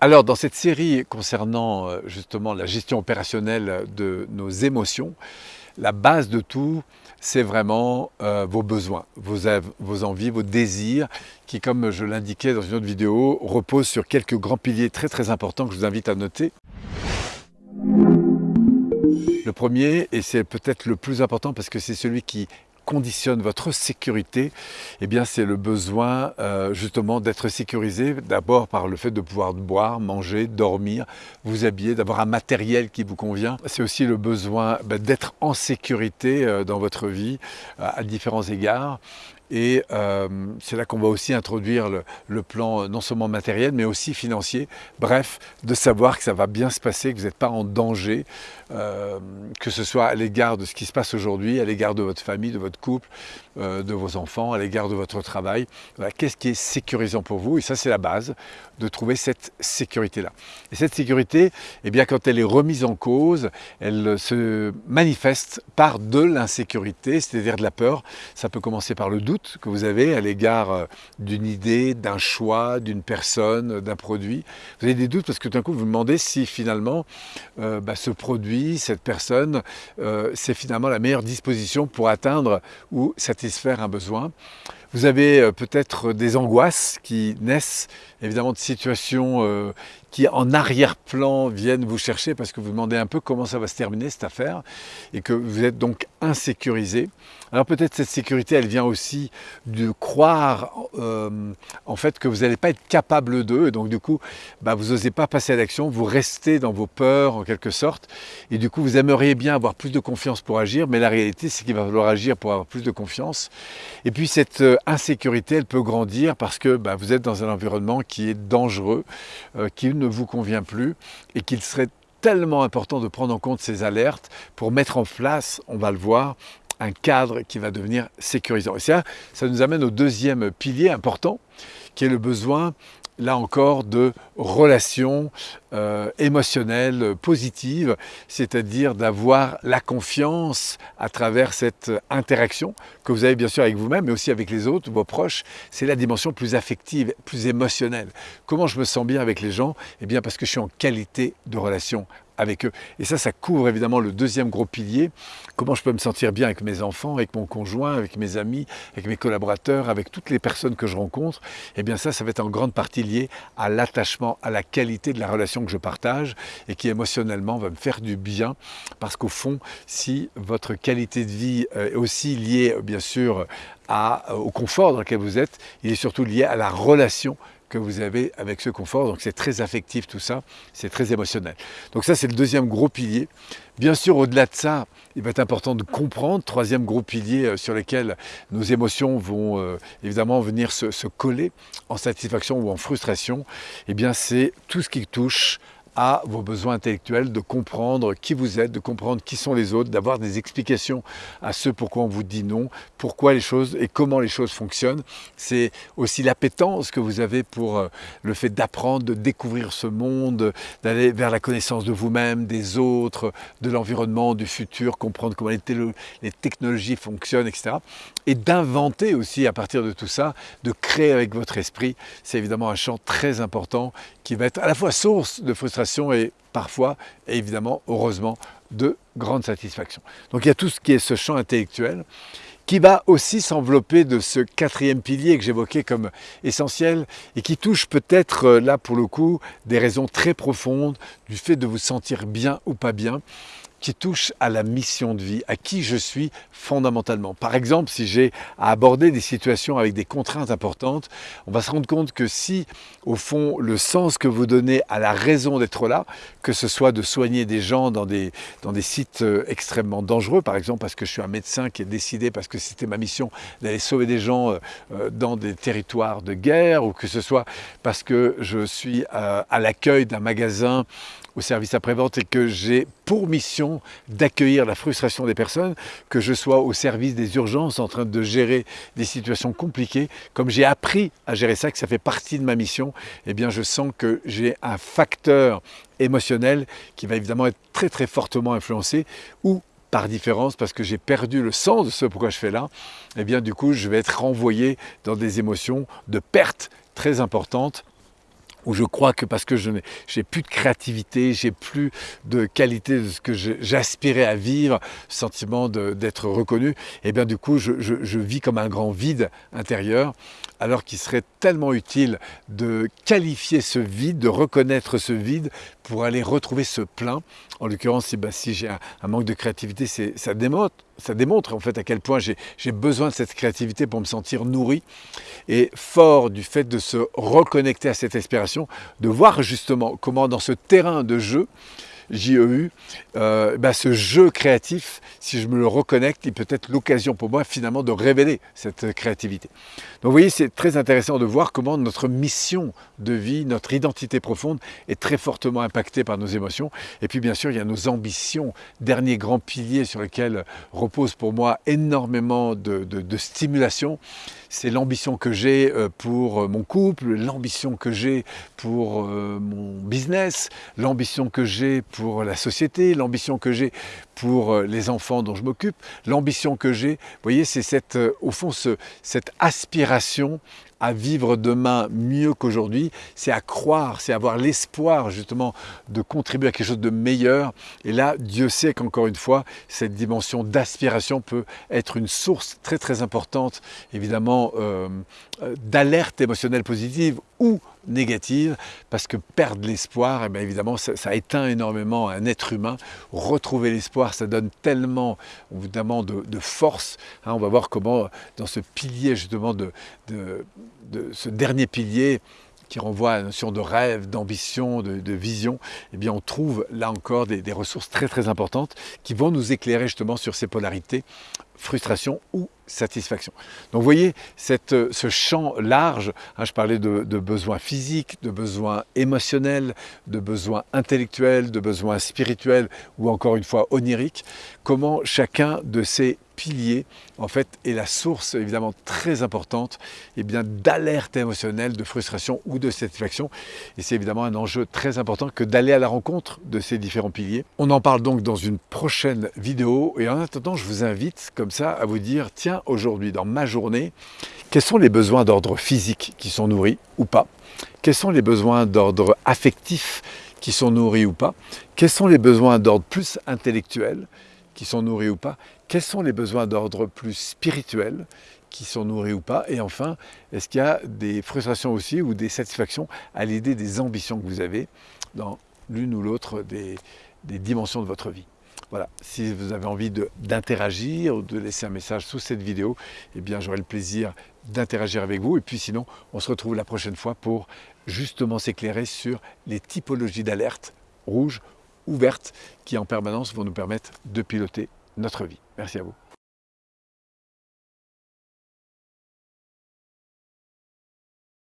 Alors dans cette série concernant euh, justement la gestion opérationnelle de nos émotions, la base de tout, c'est vraiment euh, vos besoins, vos, vos, envies, vos désirs, qui comme je l'indiquais dans une autre vidéo, reposent sur quelques grands piliers très très importants que je vous invite à noter. Le premier, et c'est peut-être le plus important parce que c'est celui qui conditionne votre sécurité, eh bien c'est le besoin euh, justement d'être sécurisé, d'abord par le fait de pouvoir boire, manger, dormir, vous habiller, d'avoir un matériel qui vous convient. C'est aussi le besoin ben, d'être en sécurité euh, dans votre vie à différents égards. Et euh, c'est là qu'on va aussi introduire le, plan non seulement matériel, mais aussi financier. Bref, de savoir que ça va bien se passer, que vous n'êtes pas en danger, euh, que ce soit à l'égard de ce qui se passe aujourd'hui, à l'égard de votre famille, de votre couple, euh, de vos enfants, à l'égard de votre travail. Qu'est-ce qui est sécurisant pour vous? Et ça, c'est la base, de trouver cette sécurité-là. Et cette sécurité, eh bien, quand elle est remise en cause, elle se manifeste par de l'insécurité, c'est-à-dire de la peur. Ça peut commencer par le doute que vous avez à l'égard euh, d'une idée, d'un choix, d'une personne, d'un produit. Vous avez des doutes parce que d'un coup, vous vous demandez si finalement bah, ce produit cette personne, euh, c'est finalement la meilleure disposition pour atteindre ou satisfaire un besoin. Vous avez euh, peut-être des angoisses qui naissent évidemment de situations euh, qui en arrière-plan viennent vous chercher parce que vous demandez un peu comment ça va se terminer cette affaire et que vous êtes donc insécurisé. Alors peut-être cette sécurité elle vient aussi de croire euh, en fait que vous n'allez pas être capable d'eux et donc du coup bah, vous n'osez pas passer à l'action, vous restez dans vos peurs en quelque sorte et du coup vous aimeriez bien avoir plus de confiance pour agir mais la réalité c'est qu'il va falloir agir pour avoir plus de confiance et puis cette insécurité, elle peut grandir parce que bah, vous êtes dans un environnement qui est dangereux, euh, qui ne vous convient plus et qu'il serait tellement important de prendre en compte ces alertes pour mettre en place, on va le voir, un cadre qui va devenir sécurisant. Et ça, ça nous amène au deuxième pilier important, qui est le besoin là encore, de relations euh, émotionnelles positives, c'est-à-dire d'avoir la confiance à travers cette interaction que vous avez bien sûr avec vous-même, mais aussi avec les autres, vos proches. C'est la dimension plus affective, plus émotionnelle. Comment je me sens bien avec les gens? Eh bien parce que je suis en qualité de relation avec eux. Et ça, ça couvre évidemment le deuxième gros pilier. Comment je peux me sentir bien avec mes enfants, avec mon conjoint, avec mes amis, avec mes collaborateurs, avec toutes les personnes que je rencontre? Eh bien ça, ça va être en grande partie lié à l'attachement, à la qualité de la relation que je partage et qui émotionnellement va me faire du bien. Parce qu'au fond, si votre qualité de vie est aussi liée, bien sûr, au confort dans lequel vous êtes, il est surtout lié à la relation que vous avez avec ce confort. Donc c'est très affectif tout ça, c'est très émotionnel. Donc ça c'est le deuxième gros pilier. Bien sûr au-delà de ça, il va être important de comprendre, troisième gros pilier euh, sur lequel nos émotions vont euh, évidemment venir se, coller en satisfaction ou en frustration, et eh bien c'est tout ce qui touche à vos besoins intellectuels, de comprendre qui vous êtes, de comprendre qui sont les autres, d'avoir des explications à ce pourquoi on vous dit non, pourquoi les choses et comment les choses fonctionnent. C'est aussi l'appétence que vous avez pour euh, le fait d'apprendre, de découvrir ce monde, d'aller vers la connaissance de vous-même, des autres, de l'environnement, du futur, comprendre comment les, les technologies fonctionnent, etc. Et d'inventer aussi à partir de tout ça, de créer avec votre esprit. C'est évidemment un champ très important qui va être à la fois source de frustration et parfois, évidemment, heureusement, de grande satisfaction. Donc il y a tout ce qui est ce champ intellectuel qui va aussi s'envelopper de ce quatrième pilier que j'évoquais comme essentiel et qui touche peut-être euh, là pour le coup des raisons très profondes du fait de vous sentir bien ou pas bien qui touche à la mission de vie, à qui je suis fondamentalement. Par exemple, si j'ai à aborder des situations avec des contraintes importantes, on va se rendre compte que si, au fond, le sens que vous donnez à la raison d'être là, que ce soit de soigner des gens dans des, dans des sites euh, extrêmement dangereux, par exemple parce que je suis un médecin qui est décidé, parce que c'était ma mission d'aller sauver des gens euh, euh, dans des territoires de guerre, ou que ce soit parce que je suis à l'accueil d'un magasin au service après-vente et que j'ai pour mission d'accueillir la frustration des personnes, que je sois au service des urgences en train de gérer des situations compliquées, comme j'ai appris à gérer ça, que ça fait partie de ma mission, eh bien je sens que j'ai un facteur émotionnel qui va évidemment être très très fortement influencé ou par différence, parce que j'ai perdu le sens de ce pourquoi je fais là, eh bien du coup je vais être renvoyé dans des émotions de perte très importantes où je crois que parce que je n'ai plus de créativité, j'ai plus de qualité de ce que j'aspirais à vivre, sentiment d'être reconnu, et eh bien du coup je, je, vis comme un grand vide intérieur, alors qu'il serait tellement utile de qualifier ce vide, de reconnaître ce vide pour aller retrouver ce plein. En l'occurrence, si, ben, si j'ai un, un, manque de créativité, ça démontre, ça démontre en fait à quel point j'ai besoin de cette créativité pour me sentir nourri et fort du fait de se reconnecter à cette inspiration, de voir justement comment dans ce terrain de jeu, JEU, euh, bah, ce jeu créatif, si je me le reconnecte, il peut être l'occasion pour moi finalement de révéler cette créativité. Donc vous voyez, c'est très intéressant de voir comment notre mission de vie, notre identité profonde est très fortement impactée par nos émotions. Et puis bien sûr, il y a nos ambitions, dernier grand pilier sur lequel repose pour moi énormément de, de stimulation. C'est l'ambition que j'ai euh, pour euh, mon couple, l'ambition que j'ai pour euh, mon business, l'ambition que j'ai pour la société, l'ambition que j'ai pour les enfants dont je m'occupe, l'ambition que j'ai, vous voyez, c'est cette, au fond ce, cette aspiration à vivre demain mieux qu'aujourd'hui, c'est à croire, c'est avoir l'espoir justement de contribuer à quelque chose de meilleur. Et là, Dieu sait qu'encore une fois, cette dimension d'aspiration peut être une source très très importante, évidemment, euh, euh, d'alerte émotionnelle positive ou négative, parce que perdre l'espoir, eh évidemment, ça, éteint énormément un être humain. Retrouver l'espoir, ça donne tellement évidemment de, force. Hein. on va voir comment, dans ce pilier justement de, de, ce dernier pilier, qui renvoie à la notion de rêve, d'ambition, de, vision, eh bien on trouve là encore des, des, ressources très très importantes qui vont nous éclairer justement sur ces polarités, frustration ou satisfaction. Donc vous voyez cette, euh, ce champ large, hein, je parlais de, besoins physiques, de besoins émotionnels, de besoins intellectuels, de besoins spirituels ou encore une fois oniriques, comment chacun de ces pilier, en fait, est la source évidemment très importante et eh bien d'alerte émotionnelle, de frustration ou de satisfaction. Et c'est évidemment un enjeu très important que d'aller à la rencontre de ces différents piliers. On en parle donc dans une prochaine vidéo. Et en attendant, je vous invite comme ça à vous dire, tiens, aujourd'hui, dans ma journée, quels sont les besoins d'ordre physique qui sont nourris ou pas? Quels sont les besoins d'ordre affectif qui sont nourris ou pas? Quels sont les besoins d'ordre plus intellectuel qui sont nourris ou pas? Quels sont les besoins d'ordre plus spirituel qui sont nourris ou pas? Et enfin, est-ce qu'il y a des frustrations aussi ou des satisfactions à l'idée des ambitions que vous avez dans l'une ou l'autre des, dimensions de votre vie? Voilà, si vous avez envie d'interagir ou de laisser un message sous cette vidéo, eh bien j'aurai le plaisir d'interagir avec vous. Et puis sinon, on se retrouve la prochaine fois pour justement s'éclairer sur les typologies d'alerte rouge ouvertes qui en permanence vont nous permettre de piloter notre vie. Merci à vous.